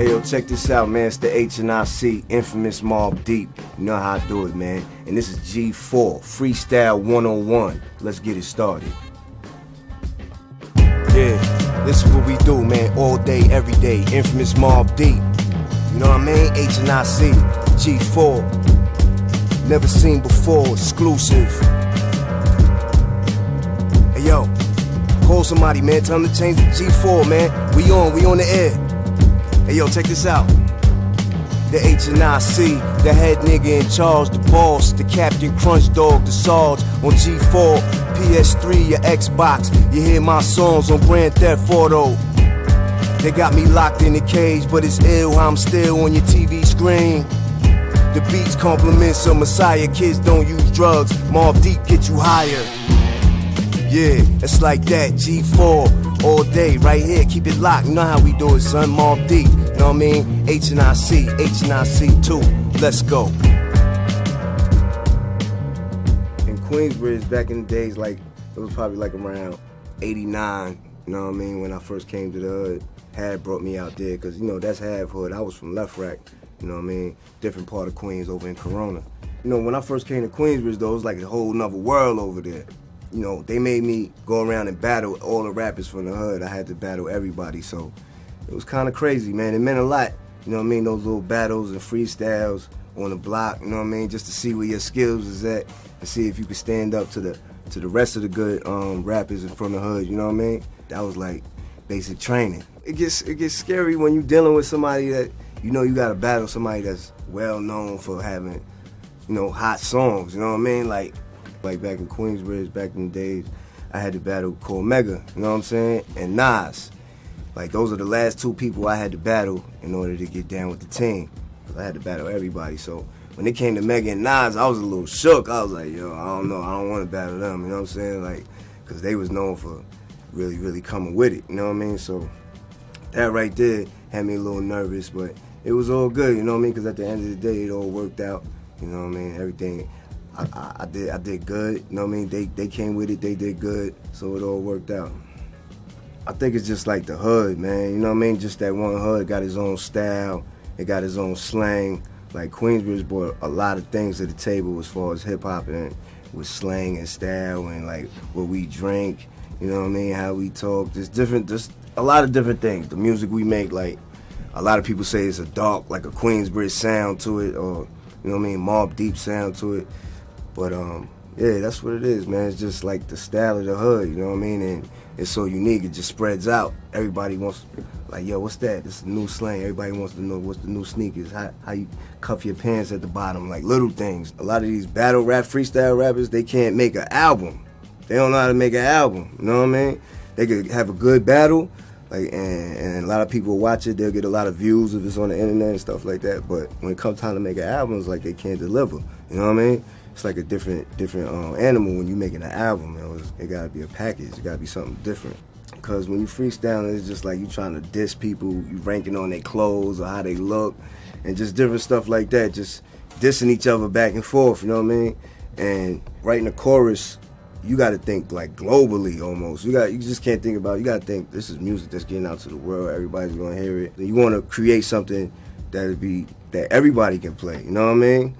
Hey yo, check this out, man. It's the H and I C, infamous Mobb Deep. You know how I do it, man. And this is G4, Freestyle 101. Let's get it started. Yeah, this is what we do, man. All day, every day. Infamous Mobb Deep. You know what I mean? And I C, G4. Never seen before, exclusive. Hey, yo. Call somebody, man. Tell them to change the G4, man. We on, we on the air. Hey, yo, check this out. The H and I C, the head nigga in charge, the boss, the captain, crunch dog, the Sarge on G4, PS3, your Xbox. You hear my songs on Grand Theft Auto. They got me locked in the cage, but it's ill how I'm still on your TV screen. The beats compliments of Messiah, kids don't use drugs. Mobb Deep get you higher. Yeah, it's like that. G4 all day, right here. Keep it locked. You know how we do it, son. Mobb Deep. You know what I mean? H and I C, H and I C two. Let's go. In Queensbridge, back in the days, like it was probably like around '89. You know what I mean? When I first came to the hood, Had brought me out there because you know that's Half Hood. I was from LeFrak. You know what I mean? Different part of Queens over in Corona. You know, when I first came to Queensbridge, though, it was like a whole nother world over there you know, they made me go around and battle all the rappers from the hood. I had to battle everybody, so it was kind of crazy, man. It meant a lot, you know what I mean? Those little battles and freestyles on the block, you know what I mean? Just to see where your skills is at, and see if you could stand up to the to the rest of the good um, rappers from the hood. You know what I mean? That was like basic training. It gets it gets scary when you're dealing with somebody that you know you got to battle somebody that's well known for having, you know, hot songs. You know what I mean? Like like back in Queensbridge, back in the days, I had to battle Cormega, you know what I'm saying? And Nas. Like those are the last two people I had to battle in order to get down with the team. Cause I had to battle everybody. So when it came to Mega and Nas, I was a little shook. I was like, yo, I don't know, I don't want to battle them, you know what I'm saying? Like, cause they was known for really, really coming with it, you know what I mean? So that right there had me a little nervous, but it was all good, you know what I mean? Cause at the end of the day, it all worked out, you know what I mean? Everything I, I, did I did good. You know what I mean? They they came with it. They did good. So it all worked out. I think it's just like the hood, man. You know what I mean? Just that one hood got his own style. It got his own slang. Like Queensbridge brought a lot of things to the table as far as hip hop and with slang and style and like what we drink. You know what I mean? How we talk. There's different. There's a lot of different things. The music we make, like a lot of people say, it's a dark, like a Queensbridge sound to it, or you know what I mean, Mobb Deep sound to it. But um, yeah, that's what it is, man. It's just like the style of the hood, you know what I mean? And it's so unique. It just spreads out. Everybody wants, like, yo, what's that? It's new slang. Everybody wants to know what's the new sneakers. How how you cuff your pants at the bottom, like little things. A lot of these battle rap, freestyle rappers, they can't make an album. They don't know how to make an album. You know what I mean? They could have a good battle, like, and, and a lot of people watch it. They'll get a lot of views if it's on the internet and stuff like that. But when it comes time to make an album, it's like they can't deliver. You know what I mean? It's like a different different um, animal when you're making an album. It, was, it gotta be a package. It gotta be something different. Because when you freestyle, it's just like you trying to diss people. You ranking on their clothes or how they look, and just different stuff like that. Just dissing each other back and forth. You know what I mean? And writing a chorus, you got to think like globally almost. You got you just can't think about. It. You got to think this is music that's getting out to the world. Everybody's gonna hear it. You want to create something that'll be that everybody can play. You know what I mean?